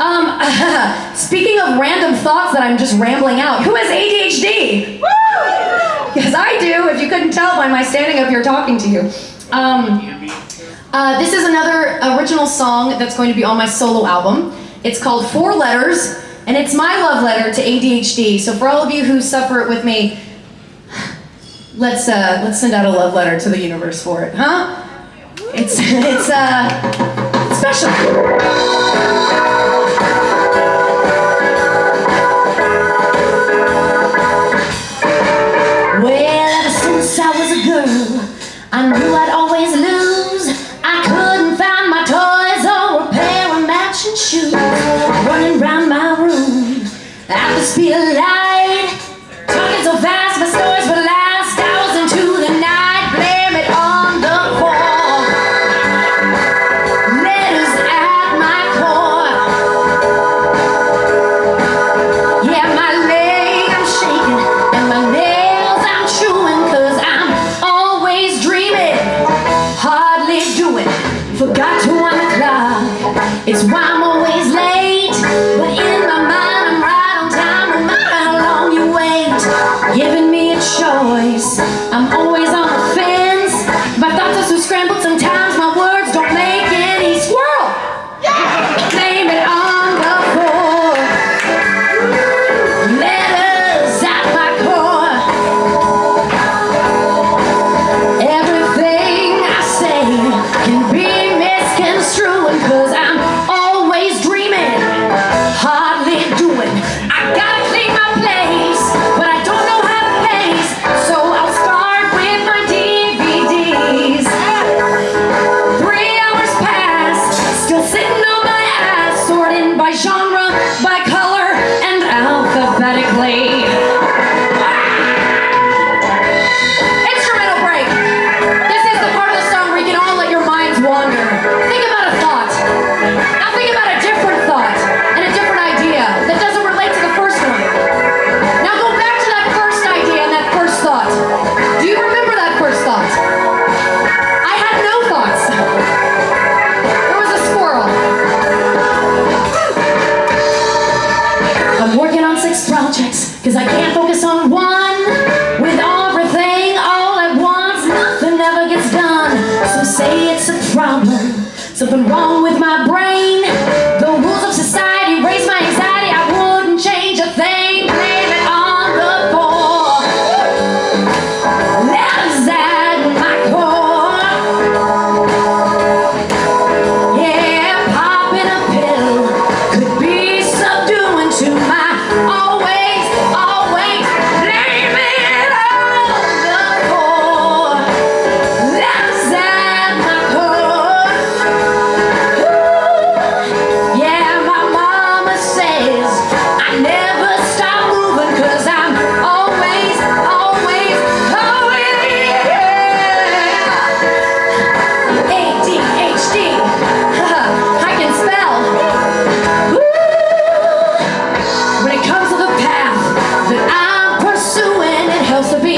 Um, speaking of random thoughts that I'm just rambling out, who has ADHD? Because I do, if you couldn't tell by my standing up here talking to you. Um, uh, this is another original song that's going to be on my solo album. It's called Four Letters, and it's my love letter to ADHD. So for all of you who suffer it with me, let's uh, let's send out a love letter to the universe for it, huh? It's it's uh special. I knew I'd always lose. I couldn't find my toys or a pair of matching shoes. Running round my room I the speed of Forgot to clock. It's why alphabetically. Cause I can't focus on one with everything all at once. Nothing ever gets done. So say it's a problem, something wrong with my brain.